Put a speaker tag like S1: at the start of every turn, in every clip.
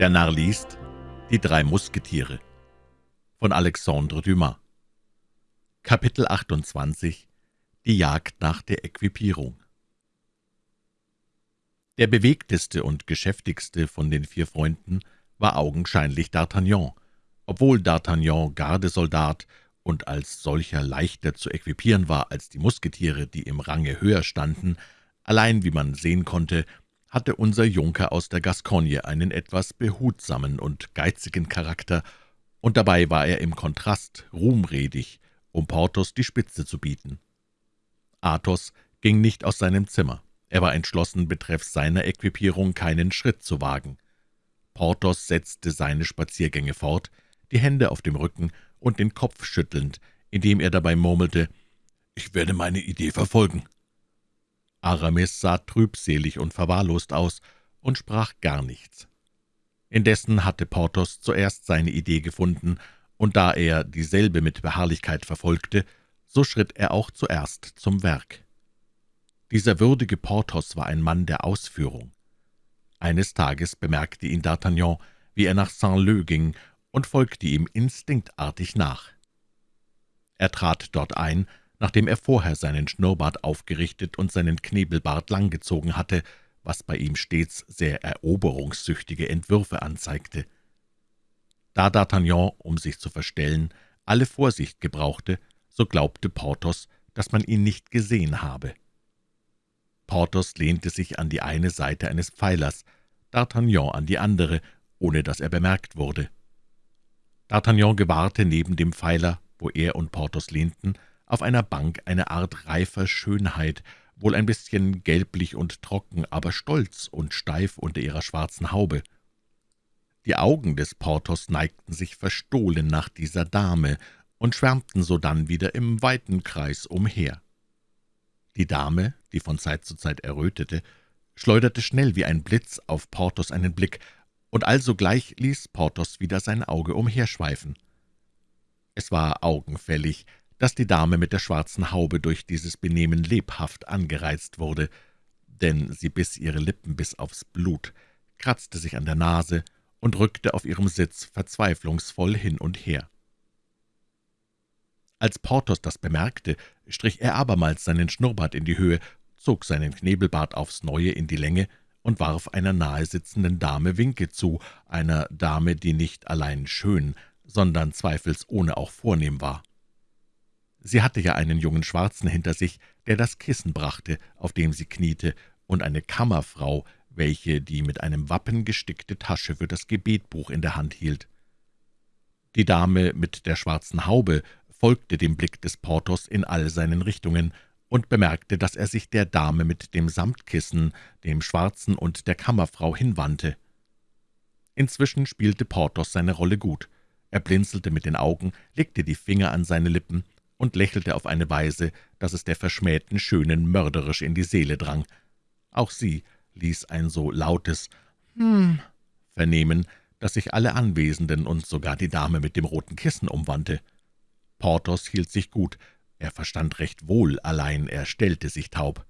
S1: Der Narr liest Die drei Musketiere von Alexandre Dumas. Kapitel 28 Die Jagd nach der Äquipierung Der bewegteste und geschäftigste von den vier Freunden war augenscheinlich D'Artagnan, obwohl D'Artagnan Gardesoldat und als solcher leichter zu equipieren war als die Musketiere, die im Range höher standen, allein, wie man sehen konnte, hatte unser Junker aus der Gascogne einen etwas behutsamen und geizigen Charakter, und dabei war er im Kontrast ruhmredig, um Porthos die Spitze zu bieten. Athos ging nicht aus seinem Zimmer. Er war entschlossen, betreffs seiner Equipierung keinen Schritt zu wagen. Porthos setzte seine Spaziergänge fort, die Hände auf dem Rücken und den Kopf schüttelnd, indem er dabei murmelte, »Ich werde meine Idee verfolgen.« Aramis sah trübselig und verwahrlost aus und sprach gar nichts. Indessen hatte Porthos zuerst seine Idee gefunden, und da er dieselbe mit Beharrlichkeit verfolgte, so schritt er auch zuerst zum Werk. Dieser würdige Porthos war ein Mann der Ausführung. Eines Tages bemerkte ihn D'Artagnan, wie er nach Saint-Leu ging, und folgte ihm instinktartig nach. Er trat dort ein, nachdem er vorher seinen Schnurrbart aufgerichtet und seinen Knebelbart langgezogen hatte, was bei ihm stets sehr eroberungssüchtige Entwürfe anzeigte. Da D'Artagnan, um sich zu verstellen, alle Vorsicht gebrauchte, so glaubte Porthos, dass man ihn nicht gesehen habe. Porthos lehnte sich an die eine Seite eines Pfeilers, D'Artagnan an die andere, ohne dass er bemerkt wurde. D'Artagnan gewahrte neben dem Pfeiler, wo er und Porthos lehnten, auf einer Bank eine Art reifer Schönheit, wohl ein bisschen gelblich und trocken, aber stolz und steif unter ihrer schwarzen Haube. Die Augen des Porthos neigten sich verstohlen nach dieser Dame und schwärmten sodann wieder im weiten Kreis umher. Die Dame, die von Zeit zu Zeit errötete, schleuderte schnell wie ein Blitz auf Porthos einen Blick, und alsogleich ließ Porthos wieder sein Auge umherschweifen. Es war augenfällig, dass die Dame mit der schwarzen Haube durch dieses Benehmen lebhaft angereizt wurde, denn sie biss ihre Lippen bis aufs Blut, kratzte sich an der Nase und rückte auf ihrem Sitz verzweiflungsvoll hin und her. Als Porthos das bemerkte, strich er abermals seinen Schnurrbart in die Höhe, zog seinen Knebelbart aufs Neue in die Länge und warf einer nahe sitzenden Dame Winke zu, einer Dame, die nicht allein schön, sondern zweifelsohne auch vornehm war. Sie hatte ja einen jungen Schwarzen hinter sich, der das Kissen brachte, auf dem sie kniete, und eine Kammerfrau, welche die mit einem Wappen gestickte Tasche für das Gebetbuch in der Hand hielt. Die Dame mit der schwarzen Haube folgte dem Blick des Porthos in all seinen Richtungen und bemerkte, dass er sich der Dame mit dem Samtkissen, dem Schwarzen und der Kammerfrau hinwandte. Inzwischen spielte Porthos seine Rolle gut. Er blinzelte mit den Augen, legte die Finger an seine Lippen und lächelte auf eine Weise, dass es der verschmähten Schönen mörderisch in die Seele drang. Auch sie ließ ein so lautes »Hm« vernehmen, dass sich alle Anwesenden und sogar die Dame mit dem roten Kissen umwandte. Porthos hielt sich gut, er verstand recht wohl, allein er stellte sich taub.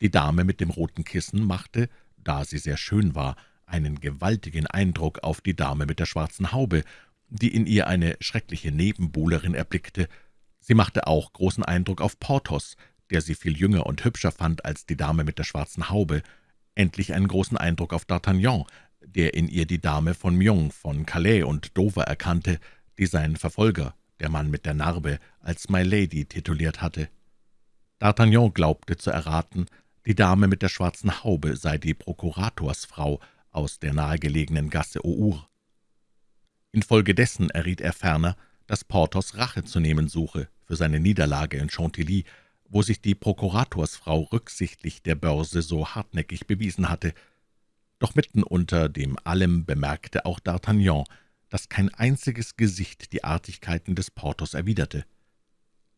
S1: Die Dame mit dem roten Kissen machte, da sie sehr schön war, einen gewaltigen Eindruck auf die Dame mit der schwarzen Haube, die in ihr eine schreckliche Nebenbuhlerin erblickte. Sie machte auch großen Eindruck auf Porthos, der sie viel jünger und hübscher fand als die Dame mit der schwarzen Haube, endlich einen großen Eindruck auf D'Artagnan, der in ihr die Dame von Meung, von Calais und Dover erkannte, die sein Verfolger, der Mann mit der Narbe, als My Lady tituliert hatte. D'Artagnan glaubte zu erraten, die Dame mit der schwarzen Haube sei die Prokuratorsfrau aus der nahegelegenen Gasse Our. Infolgedessen erriet er ferner, dass Porthos Rache zu nehmen suche für seine Niederlage in Chantilly, wo sich die Prokuratorsfrau rücksichtlich der Börse so hartnäckig bewiesen hatte. Doch mitten unter dem allem bemerkte auch D'Artagnan, dass kein einziges Gesicht die Artigkeiten des Porthos erwiderte.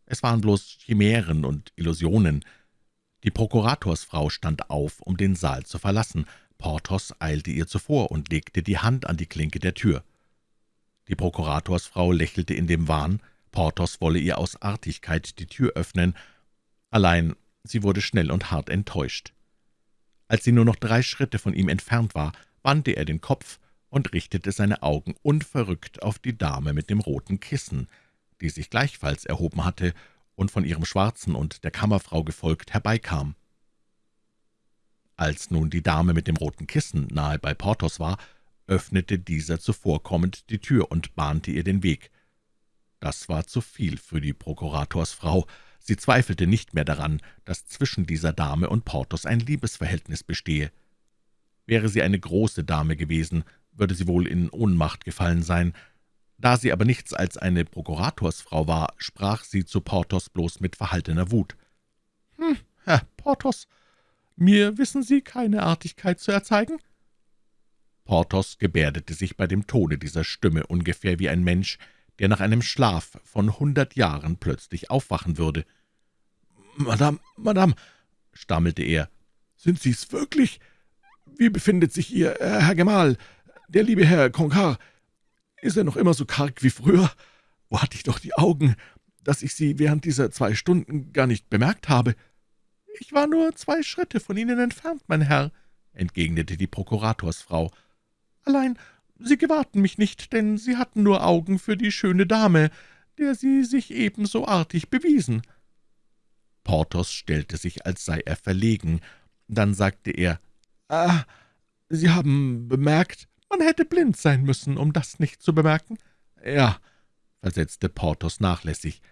S1: Es waren bloß Chimären und Illusionen. Die Prokuratorsfrau stand auf, um den Saal zu verlassen. Porthos eilte ihr zuvor und legte die Hand an die Klinke der Tür. Die Prokuratorsfrau lächelte in dem Wahn, Porthos wolle ihr aus Artigkeit die Tür öffnen, allein sie wurde schnell und hart enttäuscht. Als sie nur noch drei Schritte von ihm entfernt war, wandte er den Kopf und richtete seine Augen unverrückt auf die Dame mit dem roten Kissen, die sich gleichfalls erhoben hatte und von ihrem Schwarzen und der Kammerfrau gefolgt herbeikam. Als nun die Dame mit dem roten Kissen nahe bei Porthos war, öffnete dieser zuvorkommend die Tür und bahnte ihr den Weg. Das war zu viel für die Prokuratorsfrau. Sie zweifelte nicht mehr daran, dass zwischen dieser Dame und Porthos ein Liebesverhältnis bestehe. Wäre sie eine große Dame gewesen, würde sie wohl in Ohnmacht gefallen sein. Da sie aber nichts als eine Prokuratorsfrau war, sprach sie zu Porthos bloß mit verhaltener Wut. »Hm, Herr Porthos, mir wissen Sie keine Artigkeit zu erzeigen?« Porthos gebärdete sich bei dem Tone dieser Stimme ungefähr wie ein Mensch, der nach einem Schlaf von hundert Jahren plötzlich aufwachen würde. »Madame, Madame«, stammelte er, »sind Sie's wirklich? Wie befindet sich Ihr äh, Herr Gemahl, der liebe Herr Concar? Ist er noch immer so karg wie früher? Wo hatte ich doch die Augen, dass ich Sie während dieser zwei Stunden gar nicht bemerkt habe?« »Ich war nur zwei Schritte von Ihnen entfernt, mein Herr«, entgegnete die Prokuratorsfrau. »Allein, Sie gewahrten mich nicht, denn Sie hatten nur Augen für die schöne Dame, der Sie sich ebenso artig bewiesen.« Porthos stellte sich, als sei er verlegen. Dann sagte er, »Ah, Sie haben bemerkt, man hätte blind sein müssen, um das nicht zu bemerken.« »Ja«, versetzte Porthos nachlässig,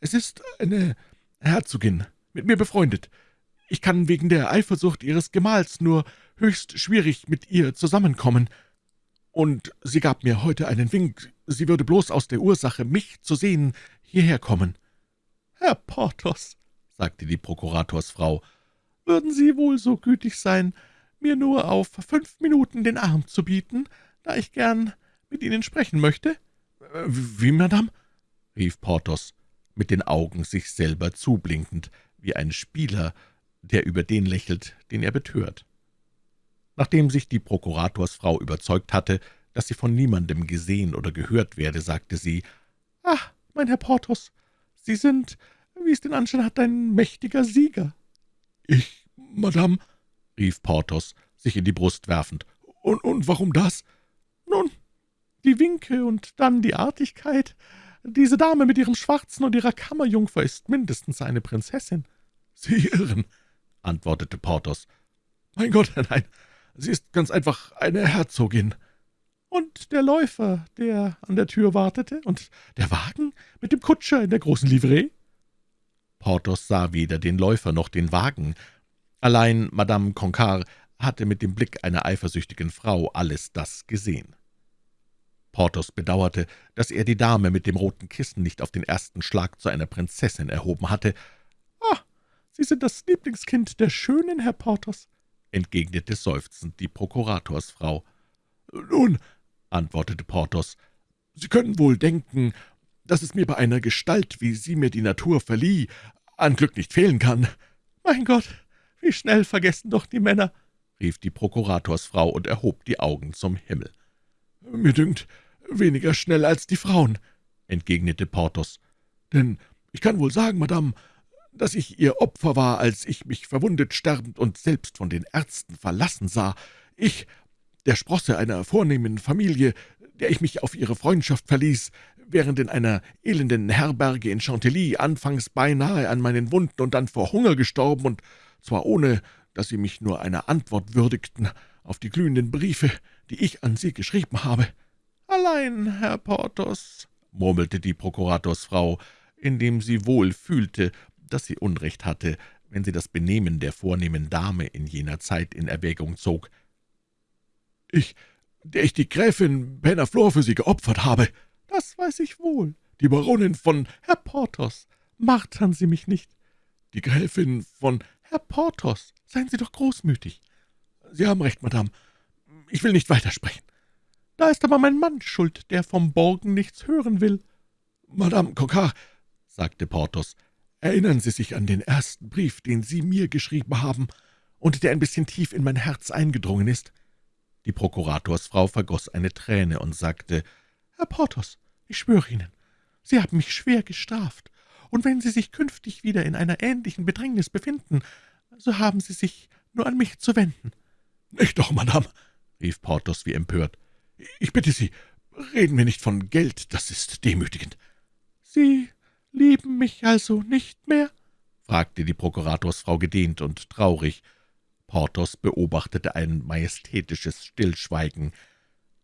S1: »es ist eine Herzogin, mit mir befreundet. Ich kann wegen der Eifersucht Ihres Gemahls nur höchst schwierig mit ihr zusammenkommen. Und sie gab mir heute einen Wink, sie würde bloß aus der Ursache, mich zu sehen, hierher kommen.« »Herr Porthos«, sagte die Prokuratorsfrau, »würden Sie wohl so gütig sein, mir nur auf fünf Minuten den Arm zu bieten, da ich gern mit Ihnen sprechen möchte?« »Wie, Madame?« rief Porthos, mit den Augen sich selber zublinkend, wie ein Spieler, der über den lächelt, den er betört. Nachdem sich die Prokuratorsfrau überzeugt hatte, dass sie von niemandem gesehen oder gehört werde, sagte sie, »Ach, mein Herr Porthos, Sie sind, wie es den Anschein hat, ein mächtiger Sieger.« »Ich, Madame«, rief Porthos, sich in die Brust werfend. »Und, und warum das?« »Nun, die Winke und dann die Artigkeit. Diese Dame mit ihrem Schwarzen und ihrer Kammerjungfer ist mindestens eine Prinzessin.« »Sie irren«, antwortete Porthos. »Mein Gott, nein, sie ist ganz einfach eine Herzogin.« »Und der Läufer, der an der Tür wartete, und der Wagen mit dem Kutscher in der großen Livree?« Porthos sah weder den Läufer noch den Wagen. Allein Madame Concar hatte mit dem Blick einer eifersüchtigen Frau alles das gesehen. Porthos bedauerte, dass er die Dame mit dem roten Kissen nicht auf den ersten Schlag zu einer Prinzessin erhoben hatte. »Ah, Sie sind das Lieblingskind der Schönen, Herr Porthos«, entgegnete seufzend die Prokuratorsfrau. »Nun«, antwortete Porthos, »Sie können wohl denken, dass es mir bei einer Gestalt, wie sie mir die Natur verlieh, an Glück nicht fehlen kann.« »Mein Gott, wie schnell vergessen doch die Männer«, rief die Prokuratorsfrau und erhob die Augen zum Himmel. »Mir dünkt, weniger schnell als die Frauen«, entgegnete Porthos. »Denn ich kann wohl sagen, Madame, dass ich ihr Opfer war, als ich mich verwundet sterbend und selbst von den Ärzten verlassen sah. Ich, der Sprosse einer vornehmen Familie, der ich mich auf ihre Freundschaft verließ, während in einer elenden Herberge in Chantilly anfangs beinahe an meinen Wunden und dann vor Hunger gestorben, und zwar ohne, dass Sie mich nur einer Antwort würdigten auf die glühenden Briefe, die ich an Sie geschrieben habe.« »Allein, Herr Porthos«, murmelte die Prokuratorsfrau, indem sie wohl fühlte, dass sie Unrecht hatte, wenn sie das Benehmen der vornehmen Dame in jener Zeit in Erwägung zog. »Ich, der ich die Gräfin Bernaflor für Sie geopfert habe.« »Das weiß ich wohl. Die Baronin von Herr Porthos. Martern Sie mich nicht.« »Die Gräfin von Herr Porthos. Seien Sie doch großmütig.« »Sie haben recht, Madame. Ich will nicht weitersprechen.« »Da ist aber mein Mann schuld, der vom Borgen nichts hören will.« »Madame Coquart«, sagte Porthos, »erinnern Sie sich an den ersten Brief, den Sie mir geschrieben haben und der ein bisschen tief in mein Herz eingedrungen ist?« Die Prokuratorsfrau vergoß eine Träne und sagte, »Herr Porthos, ich schwöre Ihnen, Sie haben mich schwer gestraft, und wenn Sie sich künftig wieder in einer ähnlichen Bedrängnis befinden, so haben Sie sich nur an mich zu wenden.« »Nicht doch, Madame«, rief Porthos wie empört. »Ich bitte Sie, reden wir nicht von Geld, das ist demütigend.«
S2: »Sie lieben mich also nicht mehr?«
S1: fragte die Prokuratorsfrau gedehnt und traurig. Porthos beobachtete ein majestätisches Stillschweigen.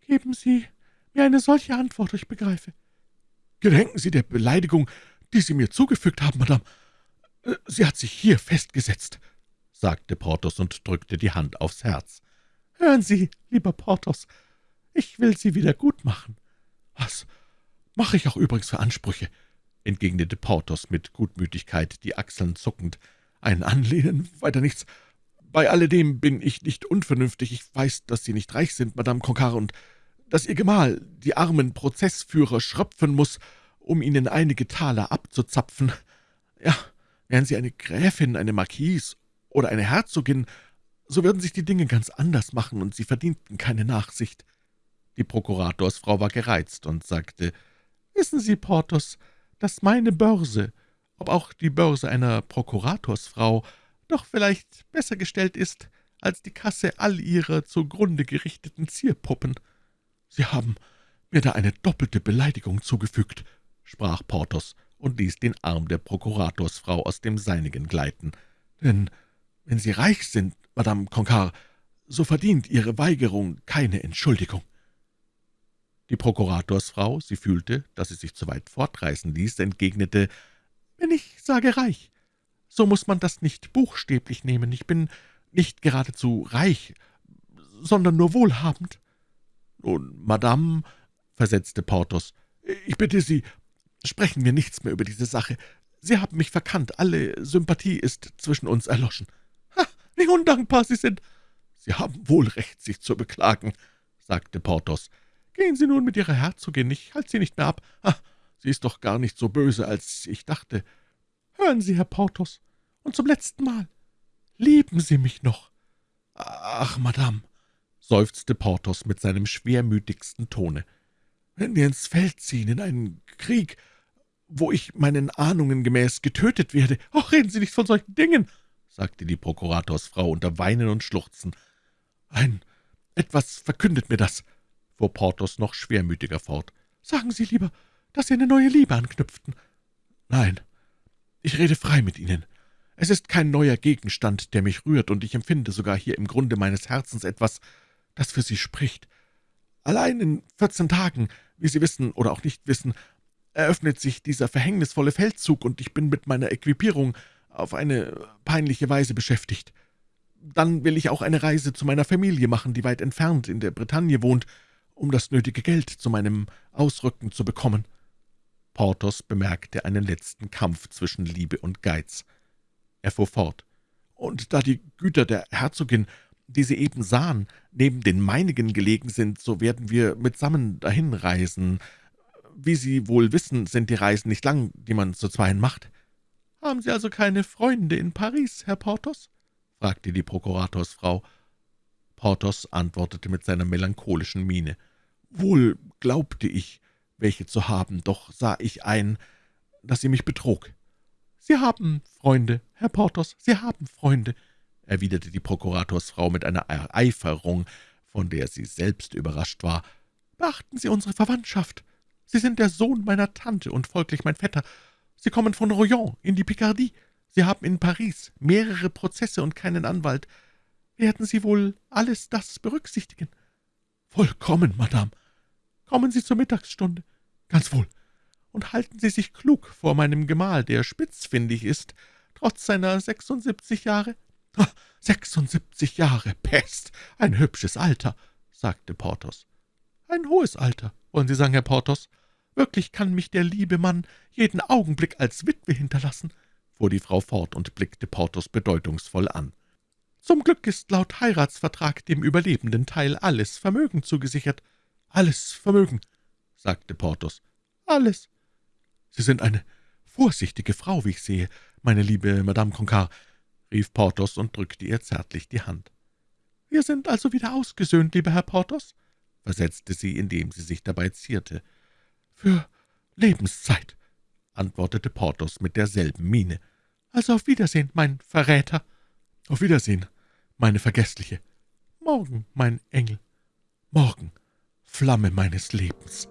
S2: »Geben Sie mir eine solche Antwort, ich begreife.«
S3: »Gedenken Sie der Beleidigung, die Sie mir zugefügt haben, Madame. Sie hat sich hier festgesetzt«, sagte Porthos und drückte die Hand aufs Herz.
S2: »Hören Sie, lieber Porthos, ich will Sie wieder gut machen.«
S3: »Was mache ich auch übrigens für Ansprüche?« Entgegnete Porthos mit Gutmütigkeit, die Achseln zuckend. »Ein Anlehnen, weiter nichts. Bei alledem bin ich nicht unvernünftig. Ich weiß, dass Sie nicht reich sind, Madame Concar, und dass Ihr Gemahl die armen Prozessführer schröpfen muss, um Ihnen einige Taler abzuzapfen. Ja, wären Sie eine Gräfin, eine Marquise oder eine Herzogin, so würden sich die Dinge ganz anders machen, und Sie verdienten keine Nachsicht.«
S1: Die Prokuratorsfrau war gereizt und sagte,
S2: »Wissen Sie, Porthos, dass meine Börse, ob auch die Börse einer Prokuratorsfrau, doch vielleicht besser gestellt ist als die Kasse all ihrer zugrunde gerichteten Zierpuppen.«
S3: »Sie haben mir da eine doppelte Beleidigung zugefügt«, sprach Porthos und ließ den Arm der Prokuratorsfrau aus dem seinigen gleiten. »Denn wenn Sie reich sind, Madame Concar, so verdient Ihre Weigerung keine Entschuldigung.«
S1: Die Prokuratorsfrau, sie fühlte, dass sie sich zu weit fortreißen ließ, entgegnete,
S2: »Wenn ich sage reich, so muss man das nicht buchstäblich nehmen. Ich bin nicht geradezu reich, sondern nur wohlhabend.«
S3: »Nun, Madame«, versetzte Porthos, »ich bitte Sie, sprechen wir nichts mehr über diese Sache. Sie haben mich verkannt, alle Sympathie ist zwischen uns erloschen.«
S2: »Ha, wie undankbar Sie sind!«
S3: »Sie haben wohl Recht, sich zu beklagen«, sagte Porthos.
S2: »Gehen Sie nun mit Ihrer Herzogin, ich halte sie nicht mehr ab.
S3: Ha, sie ist doch gar nicht so böse, als ich dachte.«
S2: »Hören Sie, Herr Porthos, und zum letzten Mal, lieben Sie mich noch?«
S3: »Ach, Madame«, seufzte Porthos mit seinem schwermütigsten Tone, »wenn wir ins Feld ziehen, in einen Krieg, wo ich meinen Ahnungen gemäß getötet werde.«
S2: »Ach, reden Sie nicht von solchen Dingen«,
S1: sagte die Prokuratorsfrau unter Weinen und Schluchzen.
S3: »Ein etwas verkündet mir das«, fuhr Porthos noch schwermütiger fort.
S2: »Sagen Sie lieber, dass Sie eine neue Liebe anknüpften.«
S3: »Nein, ich rede frei mit Ihnen. Es ist kein neuer Gegenstand, der mich rührt, und ich empfinde sogar hier im Grunde meines Herzens etwas, das für Sie spricht. Allein in vierzehn Tagen, wie Sie wissen oder auch nicht wissen, eröffnet sich dieser verhängnisvolle Feldzug, und ich bin mit meiner Equipierung auf eine peinliche Weise beschäftigt. Dann will ich auch eine Reise zu meiner Familie machen, die weit entfernt in der Bretagne wohnt, um das nötige Geld zu meinem Ausrücken zu bekommen.«
S1: Porthos bemerkte einen letzten Kampf zwischen Liebe und Geiz. Er fuhr fort.
S3: »Und da die Güter der Herzogin, die Sie eben sahen, neben den meinigen gelegen sind, so werden wir mitsammen dahin reisen. Wie Sie wohl wissen, sind die Reisen nicht lang, die man zu zweien macht.«
S2: »Haben Sie also keine Freunde in Paris, Herr Porthos?«
S1: fragte die Prokuratorsfrau. Porthos antwortete mit seiner melancholischen Miene.
S3: »Wohl glaubte ich, welche zu haben, doch sah ich ein, dass sie mich betrog.«
S2: »Sie haben Freunde, Herr Porthos, Sie haben Freunde«,
S1: erwiderte die Prokuratorsfrau mit einer Ereiferung, von der sie selbst überrascht war.
S2: »Beachten Sie unsere Verwandtschaft. Sie sind der Sohn meiner Tante und folglich mein Vetter. Sie kommen von Royan in die Picardie. Sie haben in Paris mehrere Prozesse und keinen Anwalt. Werden Sie wohl alles das berücksichtigen?«
S3: »Vollkommen, Madame.«
S2: »Kommen Sie zur Mittagsstunde.«
S3: »Ganz wohl.«
S2: »Und halten Sie sich klug vor meinem Gemahl, der spitzfindig ist, trotz seiner 76 Jahre?«
S3: »76 Jahre, Pest, ein hübsches Alter«, sagte Porthos.
S2: »Ein hohes Alter, wollen Sie sagen, Herr Porthos? Wirklich kann mich der liebe Mann jeden Augenblick als Witwe hinterlassen«, fuhr die Frau fort und blickte Porthos bedeutungsvoll an. »Zum Glück ist laut Heiratsvertrag dem überlebenden Teil alles Vermögen zugesichert.«
S3: »Alles Vermögen«, sagte Porthos.
S2: »Alles.«
S3: »Sie sind eine vorsichtige Frau, wie ich sehe, meine liebe Madame Concar«, rief Porthos und drückte ihr zärtlich die Hand.
S2: »Wir sind also wieder ausgesöhnt, lieber Herr Porthos?«
S1: versetzte sie, indem sie sich dabei zierte.
S3: »Für Lebenszeit«, antwortete Porthos mit derselben Miene.
S2: »Also auf Wiedersehen, mein Verräter.«
S3: »Auf Wiedersehen, meine Vergessliche.«
S2: »Morgen, mein Engel.«
S3: Morgen, Flamme meines Lebens,